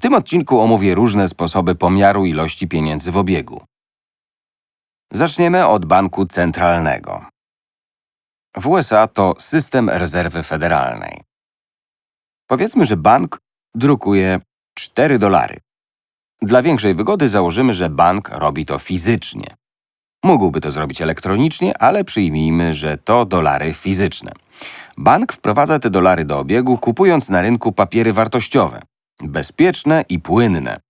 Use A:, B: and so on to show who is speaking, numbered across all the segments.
A: W tym odcinku omówię różne sposoby pomiaru ilości pieniędzy w obiegu. Zaczniemy od banku centralnego. W USA to system rezerwy federalnej. Powiedzmy, że bank drukuje 4 dolary. Dla większej wygody założymy, że bank robi to fizycznie. Mógłby to zrobić elektronicznie, ale przyjmijmy, że to dolary fizyczne. Bank wprowadza te dolary do obiegu, kupując na rynku papiery wartościowe. Bezpieczne i płynne.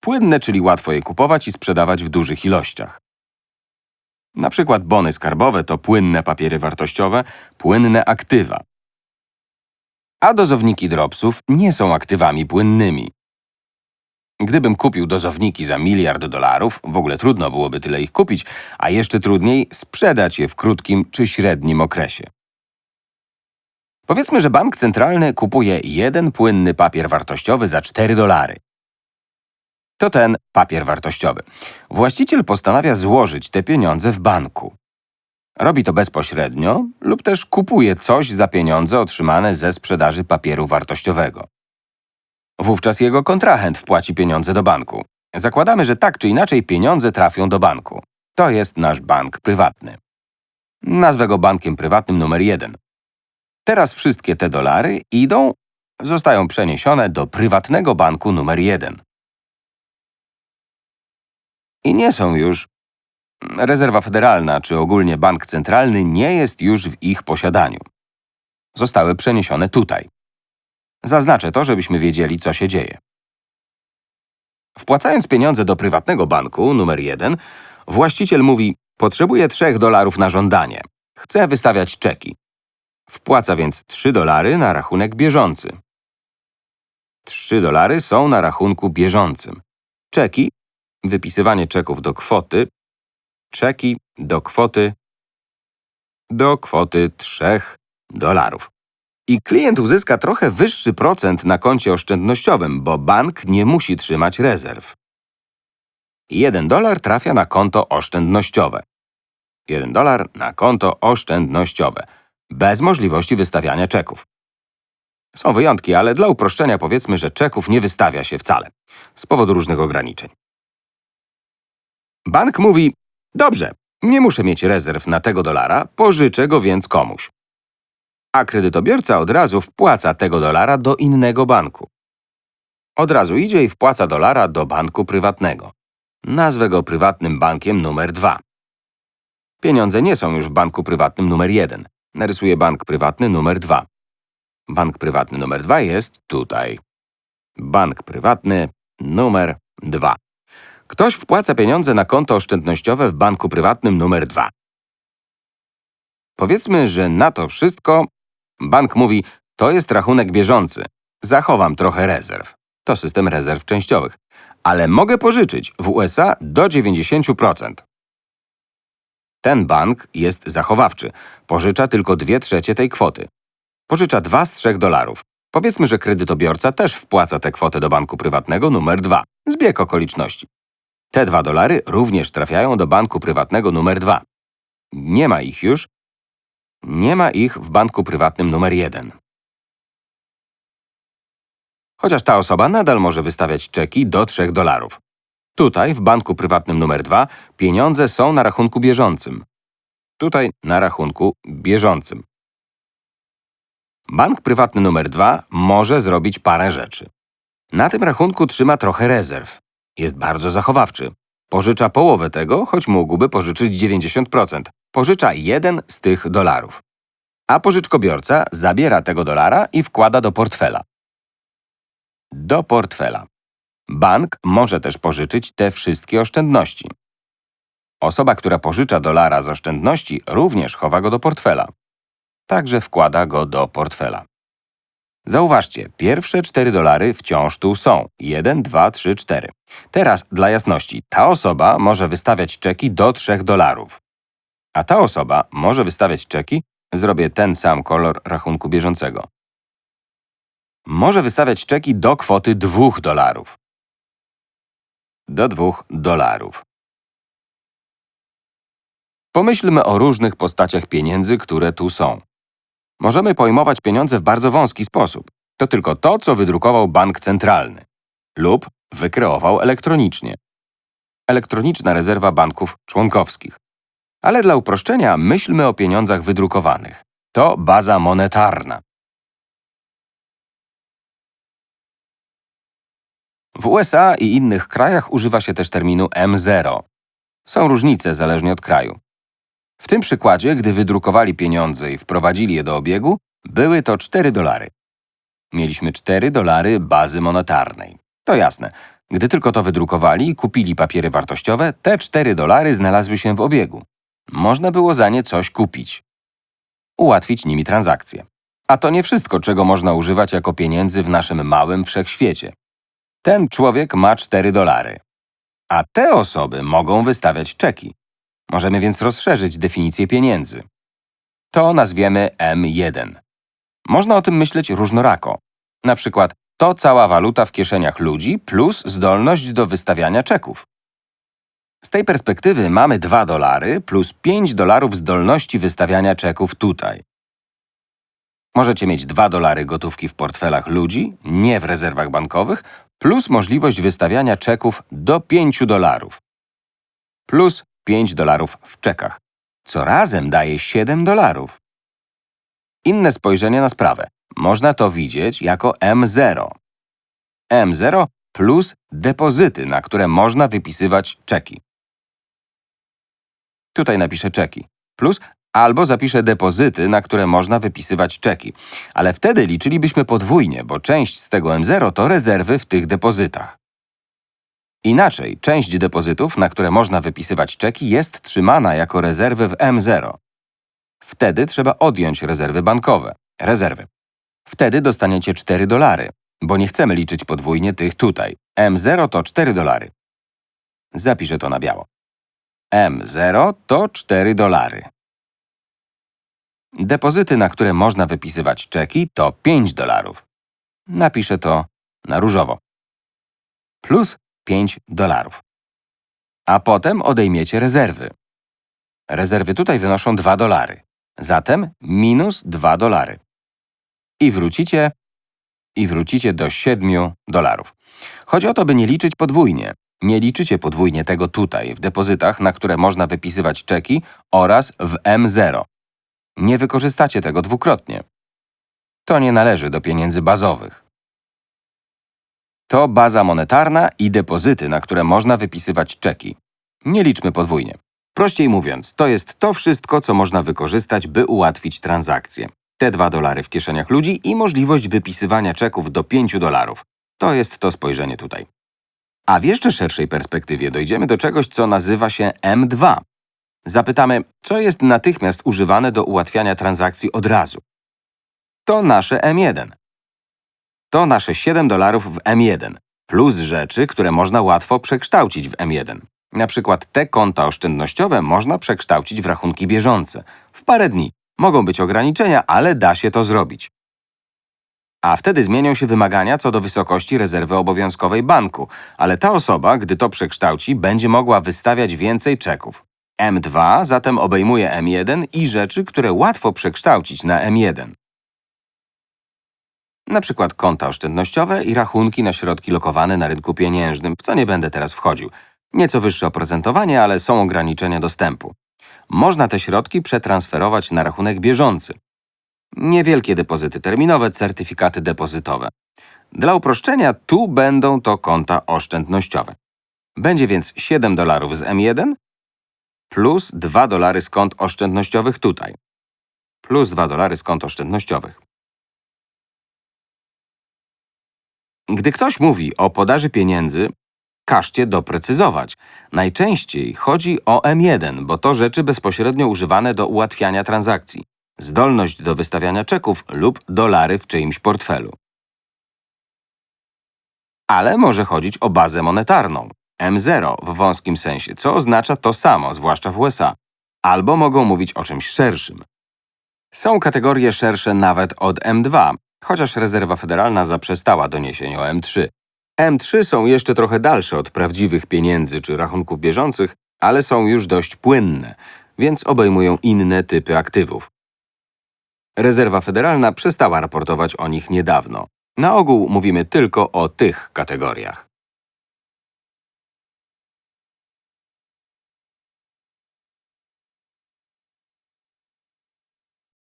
A: Płynne, czyli łatwo je kupować i sprzedawać w dużych ilościach. Na przykład bony skarbowe to płynne papiery wartościowe, płynne aktywa. A dozowniki dropsów nie są aktywami płynnymi. Gdybym kupił dozowniki za miliard dolarów, w ogóle trudno byłoby tyle ich kupić, a jeszcze trudniej sprzedać je w krótkim czy średnim okresie. Powiedzmy, że bank centralny kupuje jeden płynny papier wartościowy za 4 dolary. To ten papier wartościowy. Właściciel postanawia złożyć te pieniądze w banku. Robi to bezpośrednio lub też kupuje coś za pieniądze otrzymane ze sprzedaży papieru wartościowego. Wówczas jego kontrahent wpłaci pieniądze do banku. Zakładamy, że tak czy inaczej pieniądze trafią do banku. To jest nasz bank prywatny. Nazwę go bankiem prywatnym numer jeden. Teraz wszystkie te dolary idą, zostają przeniesione do prywatnego banku numer jeden. I nie są już… Rezerwa Federalna czy ogólnie bank centralny nie jest już w ich posiadaniu. Zostały przeniesione tutaj. Zaznaczę to, żebyśmy wiedzieli, co się dzieje. Wpłacając pieniądze do prywatnego banku numer jeden, właściciel mówi Potrzebuję 3 dolarów na żądanie. Chcę wystawiać czeki. Wpłaca więc 3 dolary na rachunek bieżący. 3 dolary są na rachunku bieżącym. Czeki, wypisywanie czeków do kwoty, czeki do kwoty, do kwoty 3 dolarów. I klient uzyska trochę wyższy procent na koncie oszczędnościowym, bo bank nie musi trzymać rezerw. 1 dolar trafia na konto oszczędnościowe. 1 dolar na konto oszczędnościowe, bez możliwości wystawiania czeków. Są wyjątki, ale dla uproszczenia powiedzmy, że czeków nie wystawia się wcale, z powodu różnych ograniczeń. Bank mówi, dobrze, nie muszę mieć rezerw na tego dolara, pożyczę go więc komuś. A kredytobiorca od razu wpłaca tego dolara do innego banku. Od razu idzie i wpłaca dolara do banku prywatnego. Nazwę go prywatnym bankiem numer 2. Pieniądze nie są już w banku prywatnym numer 1. Narysuję bank prywatny numer 2. Bank prywatny numer 2 jest tutaj. Bank prywatny numer 2. Ktoś wpłaca pieniądze na konto oszczędnościowe w banku prywatnym numer 2. Powiedzmy, że na to wszystko bank mówi, to jest rachunek bieżący. Zachowam trochę rezerw. To system rezerw częściowych. Ale mogę pożyczyć w USA do 90%. Ten bank jest zachowawczy. Pożycza tylko 2 trzecie tej kwoty. Pożycza 2 z 3 dolarów. Powiedzmy, że kredytobiorca też wpłaca tę kwotę do banku prywatnego numer 2. Zbieg okoliczności. Te 2 dolary również trafiają do banku prywatnego numer 2. Nie ma ich już. Nie ma ich w banku prywatnym numer 1. Chociaż ta osoba nadal może wystawiać czeki do 3 dolarów. Tutaj, w banku prywatnym numer 2, pieniądze są na rachunku bieżącym. Tutaj na rachunku bieżącym. Bank prywatny numer 2 może zrobić parę rzeczy. Na tym rachunku trzyma trochę rezerw. Jest bardzo zachowawczy. Pożycza połowę tego, choć mógłby pożyczyć 90%. Pożycza jeden z tych dolarów. A pożyczkobiorca zabiera tego dolara i wkłada do portfela. Do portfela. Bank może też pożyczyć te wszystkie oszczędności. Osoba, która pożycza dolara z oszczędności, również chowa go do portfela. Także wkłada go do portfela. Zauważcie, pierwsze 4 dolary wciąż tu są. 1, 2, 3, 4. Teraz, dla jasności, ta osoba może wystawiać czeki do 3 dolarów. A ta osoba może wystawiać czeki, zrobię ten sam kolor rachunku bieżącego. Może wystawiać czeki do kwoty 2 dolarów. Do 2 dolarów. Pomyślmy o różnych postaciach pieniędzy, które tu są. Możemy pojmować pieniądze w bardzo wąski sposób. To tylko to, co wydrukował bank centralny lub wykreował elektronicznie. Elektroniczna rezerwa banków członkowskich. Ale dla uproszczenia myślmy o pieniądzach wydrukowanych. To baza monetarna. W USA i innych krajach używa się też terminu M0. Są różnice zależnie od kraju. W tym przykładzie, gdy wydrukowali pieniądze i wprowadzili je do obiegu, były to 4 dolary. Mieliśmy 4 dolary bazy monetarnej. To jasne. Gdy tylko to wydrukowali i kupili papiery wartościowe, te 4 dolary znalazły się w obiegu. Można było za nie coś kupić. Ułatwić nimi transakcje. A to nie wszystko, czego można używać jako pieniędzy w naszym małym wszechświecie. Ten człowiek ma 4 dolary. A te osoby mogą wystawiać czeki. Możemy więc rozszerzyć definicję pieniędzy. To nazwiemy M1. Można o tym myśleć różnorako. Na przykład to cała waluta w kieszeniach ludzi plus zdolność do wystawiania czeków. Z tej perspektywy mamy 2 dolary plus 5 dolarów zdolności wystawiania czeków tutaj. Możecie mieć 2 dolary gotówki w portfelach ludzi, nie w rezerwach bankowych, plus możliwość wystawiania czeków do 5 dolarów. Plus 5 dolarów w czekach, co razem daje 7 dolarów. Inne spojrzenie na sprawę. Można to widzieć jako M0. M0 plus depozyty, na które można wypisywać czeki. Tutaj napiszę czeki. Plus albo zapiszę depozyty, na które można wypisywać czeki. Ale wtedy liczylibyśmy podwójnie, bo część z tego M0 to rezerwy w tych depozytach. Inaczej, część depozytów, na które można wypisywać czeki, jest trzymana jako rezerwy w M0. Wtedy trzeba odjąć rezerwy bankowe, rezerwy. Wtedy dostaniecie 4 dolary, bo nie chcemy liczyć podwójnie tych tutaj. M0 to 4 dolary. Zapiszę to na biało. M0 to 4 dolary. Depozyty, na które można wypisywać czeki, to 5 dolarów. Napiszę to na różowo. Plus 5 dolarów. A potem odejmiecie rezerwy. Rezerwy tutaj wynoszą 2 dolary. Zatem minus 2 dolary. I wrócicie, i wrócicie do 7 dolarów. Chodzi o to, by nie liczyć podwójnie. Nie liczycie podwójnie tego tutaj, w depozytach, na które można wypisywać czeki oraz w M0. Nie wykorzystacie tego dwukrotnie. To nie należy do pieniędzy bazowych. To baza monetarna i depozyty, na które można wypisywać czeki. Nie liczmy podwójnie. Prościej mówiąc, to jest to wszystko, co można wykorzystać, by ułatwić transakcje. Te 2 dolary w kieszeniach ludzi i możliwość wypisywania czeków do 5 dolarów. To jest to spojrzenie tutaj. A w jeszcze szerszej perspektywie dojdziemy do czegoś, co nazywa się M2. Zapytamy, co jest natychmiast używane do ułatwiania transakcji od razu. To nasze M1. To nasze 7 dolarów w M1, plus rzeczy, które można łatwo przekształcić w M1. Na przykład te konta oszczędnościowe można przekształcić w rachunki bieżące. W parę dni. Mogą być ograniczenia, ale da się to zrobić. A wtedy zmienią się wymagania co do wysokości rezerwy obowiązkowej banku, ale ta osoba, gdy to przekształci, będzie mogła wystawiać więcej czeków. M2 zatem obejmuje M1 i rzeczy, które łatwo przekształcić na M1. Na przykład konta oszczędnościowe i rachunki na środki lokowane na rynku pieniężnym, w co nie będę teraz wchodził. Nieco wyższe oprocentowanie, ale są ograniczenia dostępu. Można te środki przetransferować na rachunek bieżący. Niewielkie depozyty terminowe, certyfikaty depozytowe. Dla uproszczenia tu będą to konta oszczędnościowe. Będzie więc 7 dolarów z M1 plus 2 dolary z kont oszczędnościowych tutaj. Plus 2 dolary z kont oszczędnościowych. Gdy ktoś mówi o podaży pieniędzy, każcie doprecyzować. Najczęściej chodzi o M1, bo to rzeczy bezpośrednio używane do ułatwiania transakcji. Zdolność do wystawiania czeków lub dolary w czyimś portfelu. Ale może chodzić o bazę monetarną. M0 w wąskim sensie, co oznacza to samo, zwłaszcza w USA. Albo mogą mówić o czymś szerszym. Są kategorie szersze nawet od M2, chociaż rezerwa federalna zaprzestała doniesień o M3. M3 są jeszcze trochę dalsze od prawdziwych pieniędzy czy rachunków bieżących, ale są już dość płynne, więc obejmują inne typy aktywów. Rezerwa Federalna przestała raportować o nich niedawno. Na ogół mówimy tylko o tych kategoriach.